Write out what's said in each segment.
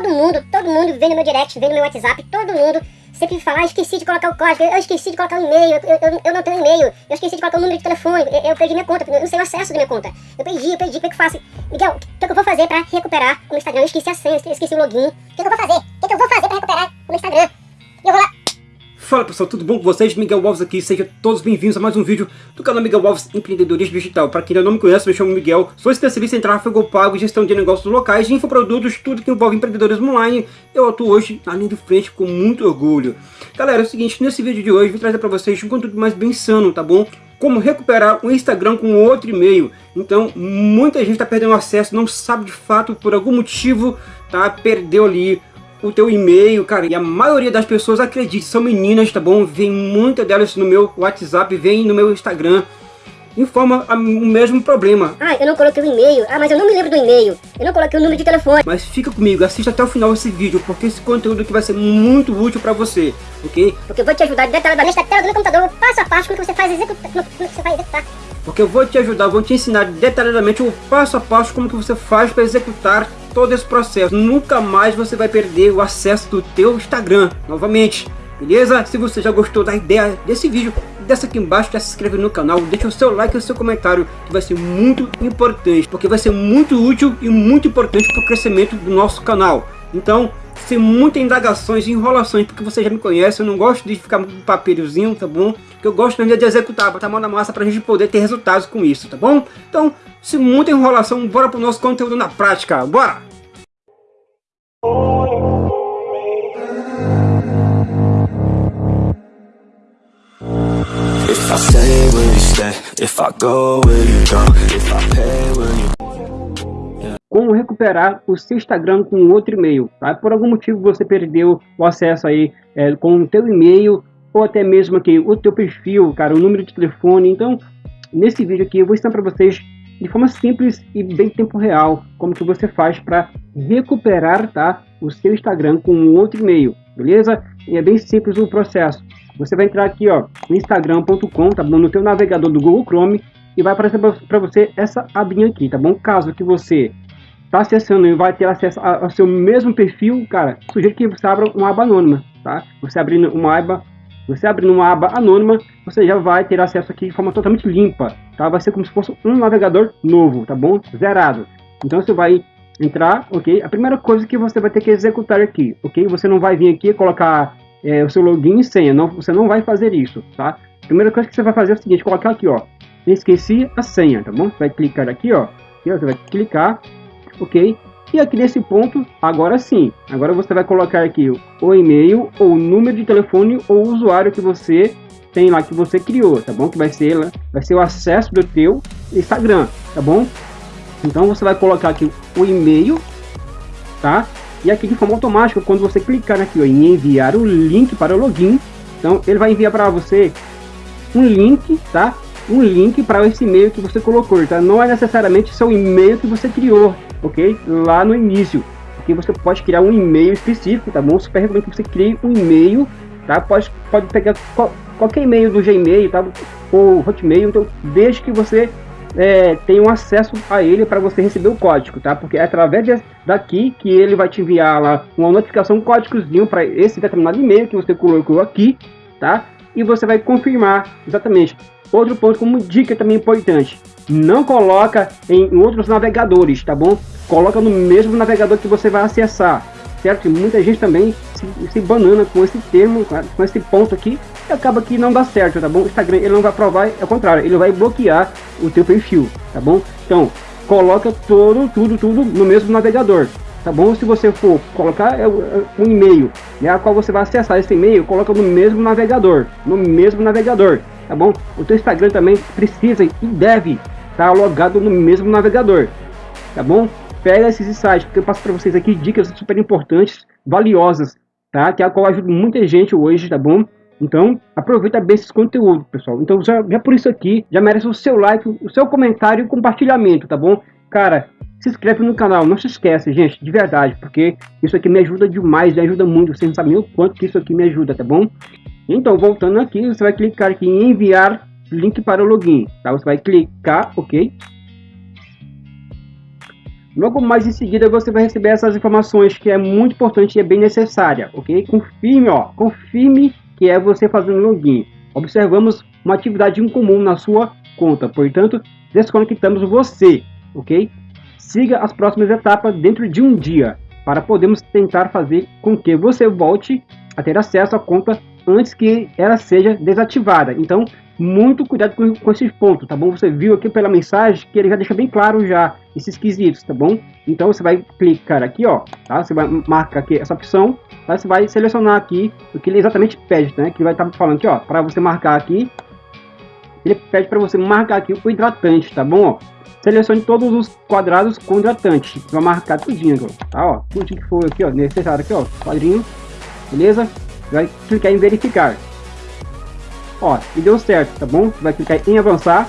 todo mundo, todo mundo vem no meu direct, vem no meu WhatsApp, todo mundo sempre fala, ah, esqueci de colocar o código, eu esqueci de colocar o e-mail, eu, eu, eu, não tenho e-mail, eu esqueci de colocar o número de telefone, eu, eu, perdi minha conta, eu não sei o acesso da minha conta. Eu perdi, eu perdi, como é que eu faço? Miguel, o que, que eu vou fazer pra recuperar o meu Instagram? Eu esqueci a senha, eu esqueci o login. O que, que eu vou fazer? O que, que eu vou fazer Fala pessoal, tudo bom com vocês? Miguel Alves aqui, sejam todos bem-vindos a mais um vídeo do canal Miguel Alves Empreendedorismo Digital. Para quem ainda não me conhece, me chamo Miguel, sou especialista em tráfego pago, gestão de negócios locais, infoprodutos, tudo que envolve empreendedorismo online. Eu atuo hoje na linha de frente com muito orgulho. Galera, é o seguinte, nesse vídeo de hoje vou trazer para vocês um conteúdo mais bem sano, tá bom? Como recuperar o Instagram com outro e-mail. Então, muita gente está perdendo acesso, não sabe de fato por algum motivo, tá? Perdeu ali o teu e-mail, cara, e a maioria das pessoas, acredite, são meninas, tá bom? Vem muitas delas no meu WhatsApp, vem no meu Instagram, informa o mesmo problema. Ah, eu não coloquei o e-mail, ah, mas eu não me lembro do e-mail, eu não coloquei o número de telefone. Mas fica comigo, assista até o final desse vídeo, porque esse conteúdo aqui vai ser muito útil pra você, ok? Porque eu vou te ajudar detalhadamente na tela do meu computador, passo a passo, como que você faz executar, como que você vai executar. Porque eu vou te ajudar, vou te ensinar detalhadamente o passo a passo como que você faz para executar todo esse processo. Nunca mais você vai perder o acesso do teu Instagram, novamente. Beleza? Se você já gostou da ideia desse vídeo, desce aqui embaixo, já se inscreve no canal, deixa o seu like e o seu comentário, que vai ser muito importante, porque vai ser muito útil e muito importante para o crescimento do nosso canal. Então, sem muitas indagações enrolações, porque você já me conhece, eu não gosto de ficar com papelzinho, tá bom? Que eu gosto mesmo de executar, botar a mão na massa para a gente poder ter resultados com isso, tá bom? Então, sem muita enrolação, bora pro nosso conteúdo na prática, bora! If I stay, will you stay? If I go, will you go? If I pay, will you... Como recuperar o seu Instagram com outro e-mail, tá? Por algum motivo você perdeu o acesso aí é, com o teu e-mail ou até mesmo aqui o teu perfil, cara, o número de telefone. Então, nesse vídeo aqui eu vou ensinar para vocês de forma simples e bem tempo real, como que você faz para recuperar tá, o seu Instagram com outro e-mail, beleza? E é bem simples o processo. Você vai entrar aqui ó, no instagram.com, tá bom? No teu navegador do Google Chrome e vai aparecer para você essa abinha aqui, tá bom? Caso que você está acessando e vai ter acesso ao seu mesmo perfil, cara, sugiro que você abra uma aba anônima, tá? Você abrindo uma aba você abrindo uma aba anônima, você já vai ter acesso aqui de forma totalmente limpa, tá? Vai ser como se fosse um navegador novo, tá bom? Zerado. Então você vai entrar, ok? A primeira coisa que você vai ter que executar aqui, ok? Você não vai vir aqui e colocar é, o seu login e senha, não, você não vai fazer isso, tá? A primeira coisa que você vai fazer é o seguinte, colocar aqui, ó, esqueci a senha, tá bom? Você vai clicar aqui, ó, ó você vai clicar, ok? E aqui nesse ponto, agora sim, agora você vai colocar aqui o e-mail, ou o número de telefone, ou usuário que você tem lá, que você criou, tá bom? Que vai ser, vai ser o acesso do teu Instagram, tá bom? Então você vai colocar aqui o e-mail, tá? E aqui de forma automática, quando você clicar aqui ó, em enviar o link para o login, então ele vai enviar para você um link, tá? Um link para esse e-mail que você colocou, tá? Não é necessariamente seu e-mail que você criou, ok? Lá no início. Porque você pode criar um e-mail específico, tá bom? Super recomendo que você crie um e-mail, tá? Pode, pode pegar qual, qualquer e-mail do Gmail, tá? Ou Hotmail, então desde que você é, tenha um acesso a ele para você receber o código, tá? Porque é através de, daqui que ele vai te enviar lá uma notificação, um códigozinho para esse determinado e-mail que você colocou aqui, tá? E você vai confirmar exatamente. Outro ponto como dica também importante, não coloca em outros navegadores, tá bom? Coloca no mesmo navegador que você vai acessar, certo? Muita gente também se, se banana com esse termo, com esse ponto aqui, e acaba que não dá certo, tá bom? O Instagram ele não vai provar, é o contrário, ele vai bloquear o teu perfil, tá bom? Então, coloca todo, tudo, tudo no mesmo navegador, tá bom? Se você for colocar é, é, um e-mail, né, a qual você vai acessar esse e-mail, coloca no mesmo navegador, no mesmo navegador, tá bom? O teu Instagram também precisa e deve estar logado no mesmo navegador, tá bom? Pega esses insights, porque eu passo para vocês aqui dicas super importantes, valiosas, tá? Que é a qual ajuda muita gente hoje, tá bom? Então, aproveita bem esse conteúdo, pessoal. Então, já, já por isso aqui, já merece o seu like, o seu comentário e compartilhamento, tá bom? Cara, se inscreve no canal, não se esquece, gente, de verdade, porque isso aqui me ajuda demais, me ajuda muito, vocês não sabem o quanto que isso aqui me ajuda, tá bom? Então, voltando aqui, você vai clicar aqui em enviar link para o login, tá? Você vai clicar, ok? Logo mais em seguida você vai receber essas informações que é muito importante e é bem necessária, ok? Confirme, ó, confirme que é você fazendo login. Observamos uma atividade incomum na sua conta, portanto, desconectamos você, ok? Siga as próximas etapas dentro de um dia para podermos tentar fazer com que você volte a ter acesso à conta antes que ela seja desativada. Então, muito cuidado com, com esses pontos, tá bom? Você viu aqui pela mensagem que ele já deixa bem claro já esses quesitos, tá bom? Então você vai clicar aqui, ó, tá? Você vai marcar aqui essa opção, tá? Você vai selecionar aqui o que ele exatamente pede, né? Que vai estar tá falando aqui, ó, para você marcar aqui, ele pede para você marcar aqui o hidratante, tá bom? Ó, selecione todos os quadrados com hidratante, vai marcar tudinho, tá? Ó, tudo que for aqui, ó, necessário aqui, ó, quadrinho, beleza? Vai clicar em verificar. Ó, e deu certo, tá bom? Vai clicar em avançar.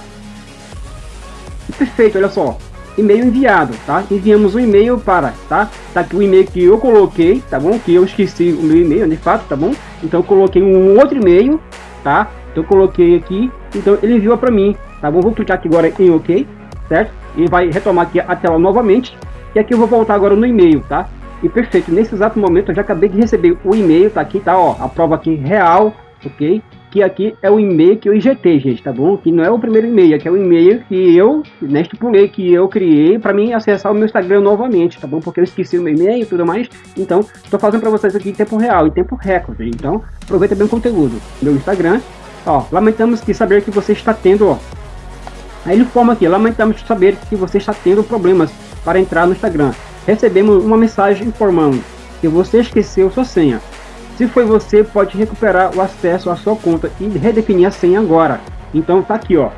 E perfeito, olha só. E-mail enviado, tá? Enviamos um e-mail para, tá? Tá aqui o e-mail que eu coloquei, tá bom? Que eu esqueci o meu e-mail, de fato, tá bom? Então eu coloquei um outro e-mail, tá? Então coloquei aqui, então ele enviou para mim, tá bom? Vou clicar aqui agora em OK, certo? E vai retomar aqui a tela novamente. E aqui eu vou voltar agora no e-mail, tá? E perfeito, nesse exato momento eu já acabei de receber o e-mail, tá aqui, tá? Ó, a prova aqui real, ok? que aqui é o e-mail que eu injetei, gente, tá bom? Que não é o primeiro e-mail, aqui é o e-mail que eu né, estipulei, que eu criei para mim acessar o meu Instagram novamente, tá bom? Porque eu esqueci o meu e-mail e tudo mais, então tô fazendo para vocês aqui em tempo real, em tempo recorde, então aproveita bem o conteúdo. Meu Instagram, ó, lamentamos que saber que você está tendo, ó, aí ele forma aqui, lamentamos saber que você está tendo problemas para entrar no Instagram. Recebemos uma mensagem informando que você esqueceu sua senha. Se foi você, pode recuperar o acesso à sua conta e redefinir a senha agora. Então tá aqui, ó.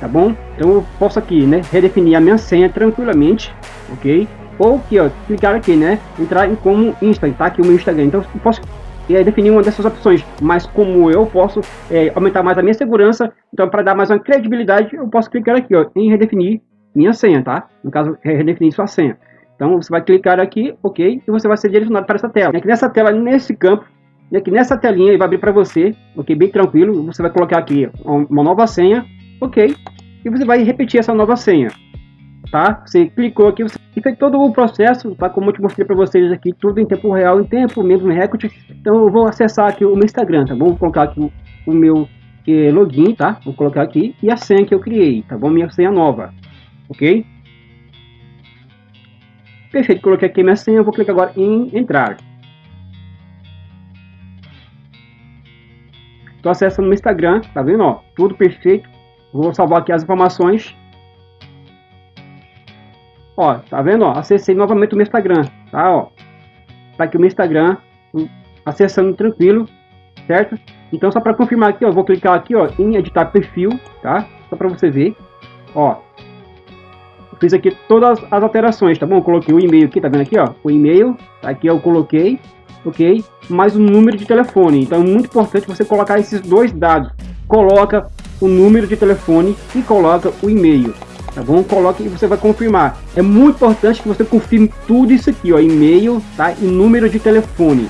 Tá bom? Então eu posso aqui, né, redefinir a minha senha tranquilamente, ok? Ou aqui, ó, clicar aqui, né, entrar em como Insta, tá aqui o meu Instagram. Então eu posso é, definir uma dessas opções, mas como eu posso é, aumentar mais a minha segurança, então para dar mais uma credibilidade, eu posso clicar aqui, ó, em redefinir minha senha, tá? No caso, é redefinir sua senha. Então você vai clicar aqui, ok, e você vai ser direcionado para essa tela. Aqui nessa tela, nesse campo, e aqui nessa telinha ele vai abrir para você, ok? Bem tranquilo. Você vai colocar aqui uma nova senha, ok? E você vai repetir essa nova senha, tá? Você clicou aqui, você fez todo o processo, tá? Como eu te mostrei para vocês aqui, tudo em tempo real, em tempo mesmo, recorde. Então eu vou acessar aqui o meu Instagram, tá? Vou colocar aqui o, meu eh, login, tá? Vou colocar aqui e a senha que eu criei, tá bom? Minha senha nova, ok? Perfeito, coloquei aqui minha senha, vou clicar agora em entrar. Tô acessando no Instagram, tá vendo? Ó, tudo perfeito. Vou salvar aqui as informações. Ó, tá vendo? Ó, acessei novamente o meu Instagram, tá? Ó, tá aqui o meu Instagram, acessando tranquilo, certo? Então só para confirmar aqui, ó, vou clicar aqui, ó, em editar perfil, tá? Só para você ver, ó. Fiz aqui todas as alterações, tá bom? coloquei o e-mail aqui, tá vendo aqui, ó? O e-mail, tá aqui eu coloquei, ok? Mais o número de telefone. Então é muito importante você colocar esses dois dados. Coloca o número de telefone e coloca o e-mail. Tá bom? Coloque e você vai confirmar. É muito importante que você confirme tudo isso aqui, ó, e-mail, tá? E número de telefone.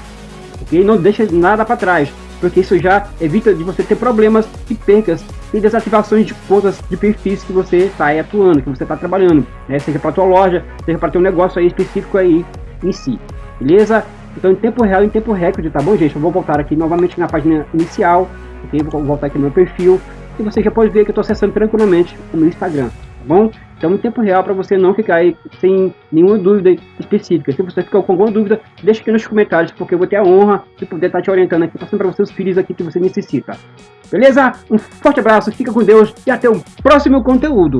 Ok? Não deixa nada para trás, porque isso já evita de você ter problemas e percas e desativações de contas de perfis que você está atuando, que você está trabalhando, né? Seja para tua loja, seja para teu negócio aí específico aí em si. Beleza? Então em tempo real, em tempo recorde, tá bom, gente? Eu vou voltar aqui novamente na página inicial, ok? Vou voltar aqui no meu perfil e você já pode ver que eu estou acessando tranquilamente o meu Instagram, tá bom? Então em tempo real para você não ficar aí sem nenhuma dúvida específica. Se você ficou com alguma dúvida, deixa aqui nos comentários, porque eu vou ter a honra de poder estar te orientando aqui, passando para você os filhos aqui que você necessita. Beleza? Um forte abraço, fica com Deus e até o próximo conteúdo.